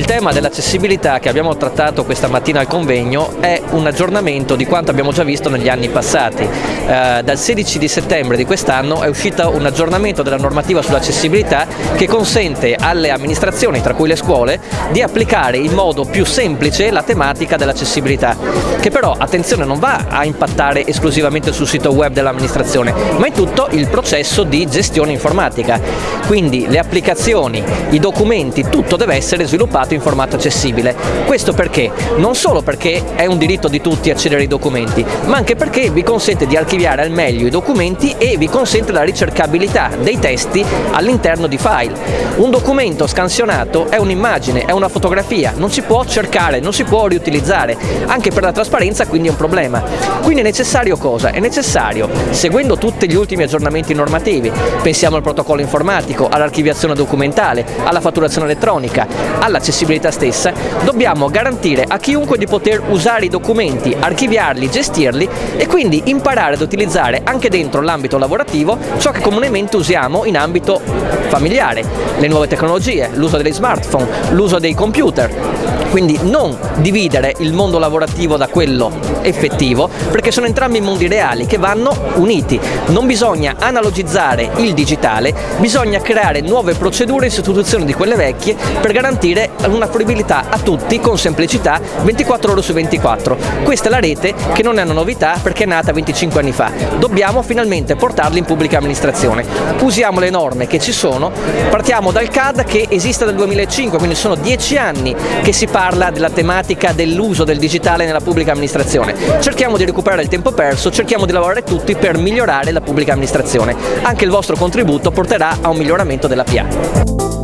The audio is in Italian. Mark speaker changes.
Speaker 1: Il tema dell'accessibilità che abbiamo trattato questa mattina al convegno è un aggiornamento di quanto abbiamo già visto negli anni passati. Eh, dal 16 di settembre di quest'anno è uscito un aggiornamento della normativa sull'accessibilità che consente alle amministrazioni, tra cui le scuole, di applicare in modo più semplice la tematica dell'accessibilità, che però, attenzione, non va a impattare esclusivamente sul sito web dell'amministrazione, ma in tutto il processo di gestione informatica. Quindi le applicazioni, i documenti, tutto deve essere sviluppato in formato accessibile. Questo perché? Non solo perché è un diritto di tutti accedere ai documenti, ma anche perché vi consente di archiviare al meglio i documenti e vi consente la ricercabilità dei testi all'interno di file. Un documento scansionato è un'immagine, è una fotografia, non si può cercare, non si può riutilizzare, anche per la trasparenza quindi è un problema. Quindi è necessario cosa? È necessario, seguendo tutti gli ultimi aggiornamenti normativi, pensiamo al protocollo informatico, all'archiviazione documentale, alla fatturazione elettronica, all'accessibilità stessa, dobbiamo garantire a chiunque di poter usare i documenti, archiviarli, gestirli e quindi imparare ad utilizzare anche dentro l'ambito lavorativo ciò che comunemente usiamo in ambito familiare, le nuove tecnologie, l'uso dei smartphone, l'uso dei computer, quindi non dividere il mondo lavorativo da quello effettivo perché sono entrambi mondi reali che vanno uniti, non bisogna analogizzare il digitale, bisogna creare nuove procedure in sostituzione di quelle vecchie per garantire una fruibilità a tutti con semplicità 24 ore su 24. Questa è la rete che non è una novità perché è nata 25 anni fa, dobbiamo finalmente portarla in pubblica amministrazione, usiamo le norme che ci sono, partiamo dal CAD che esiste dal 2005, quindi sono 10 anni che si parla della tematica dell'uso del digitale nella pubblica amministrazione. Cerchiamo di recuperare il tempo perso, cerchiamo di lavorare tutti per migliorare la pubblica amministrazione. Anche il vostro contributo porterà a un miglioramento della PA.